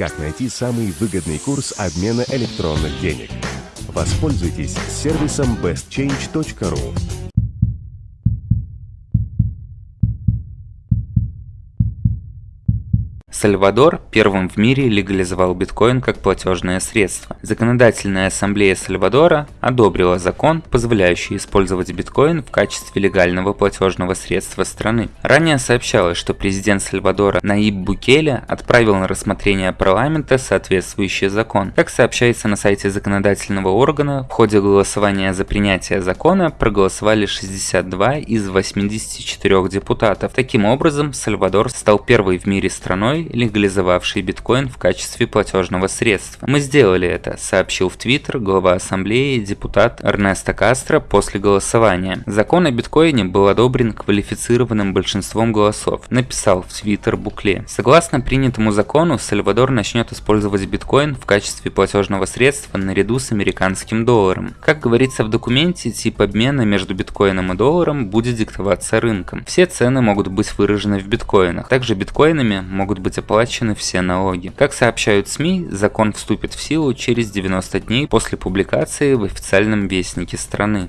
Как найти самый выгодный курс обмена электронных денег? Воспользуйтесь сервисом bestchange.ru. Сальвадор первым в мире легализовал биткоин как платежное средство. Законодательная ассамблея Сальвадора одобрила закон, позволяющий использовать биткоин в качестве легального платежного средства страны. Ранее сообщалось, что президент Сальвадора Наиб Букеле отправил на рассмотрение парламента соответствующий закон. Как сообщается на сайте законодательного органа, в ходе голосования за принятие закона проголосовали 62 из 84 депутатов. Таким образом, Сальвадор стал первой в мире страной, легализовавший биткоин в качестве платежного средства. Мы сделали это, сообщил в Твиттер глава ассамблеи депутат Эрнесто Кастро после голосования. Закон о биткоине был одобрен квалифицированным большинством голосов, написал в Твиттер Букле. Согласно принятому закону, Сальвадор начнет использовать биткоин в качестве платежного средства наряду с американским долларом. Как говорится в документе, тип обмена между биткоином и долларом будет диктоваться рынком. Все цены могут быть выражены в биткоинах. Также биткоинами могут быть оплачены все налоги. Как сообщают СМИ, закон вступит в силу через 90 дней после публикации в официальном вестнике страны.